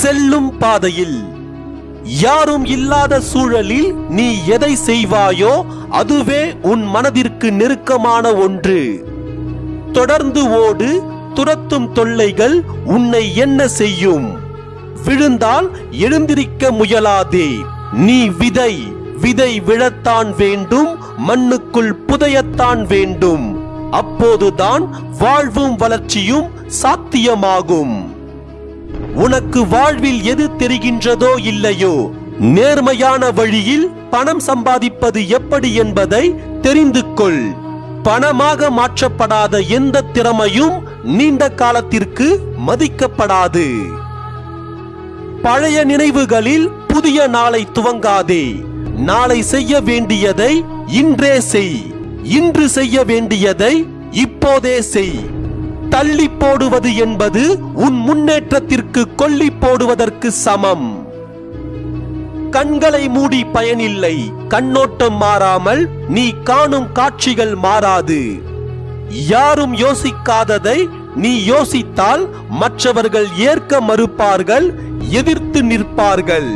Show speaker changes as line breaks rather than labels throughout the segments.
செல்லும் பாதையில். யாரும் இல்லாத சூழலில் நீ எதை செய்வாயோ அதுவே உன் மனதிற்கு நெருக்கமான ஒன்று. தொடர்ந்து ஓடு துரத்தும் தொல்லைகள் உன்னை என்ன செய்யும்? விழுந்தால் எழுந்திருக்க முயலாதே. நீ விதை விதை விழத்தான் வேண்டும் மண்ணுக்குள் புதையத்தான் வேண்டும். அப்போதுதான் வாழ்வும் வளர்ச்சியும் சாத்தியமாகும். உனக்கு வாழ்வில் எது தெரிகின்றதோ இல்லையோ நேர்மையான வழியில் பணம் சம்பாதிப்பது எப்படி என்பதை தெரிந்து கொள். பணமாக மாற்றப்படாத எந்த திறமையும் நீண்ட காலத்திற்கு மதிக்கப்படாது. பழைய நினைவுகளில் புதிய நாளை துவங்காதே. நாளை செய்ய வேண்டியதை இன்றே செய். இன்று செய்ய வேண்டியதை இப்போதே செய். தள்ளி போடுவது என்பது உன் முன்னேற்றத்திற்கு கொல்லி போடுவதற்கு சமம். கண்களை மூடி பயனில்லை கண்ணோட்டம் மாறாமல் நீ காணும் காட்சிகள் மாறாது. யாரும் யோசிக்காததை நீ யோசித்தால் மற்றவர்கள் ஏற்க மறுப்பார்கள் எதிர்த்து நிற்பார்கள்.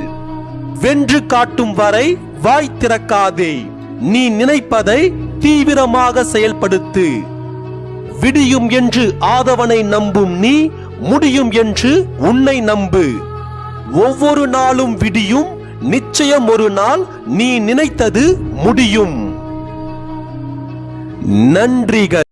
வென்று காட்டும் வரை வாய் திறக்காதே நீ நினைப்பதை தீவிரமாக செயல்படுத்து. விடியும் என்று ஆதவனை நம்பும் நீ முடியும் என்று உன்னை நம்பு. ஒவ்வொரு நாளும் விடியும் நிச்சயம் ஒரு நாள் நீ நினைத்தது முடியும். நன்றிகள்.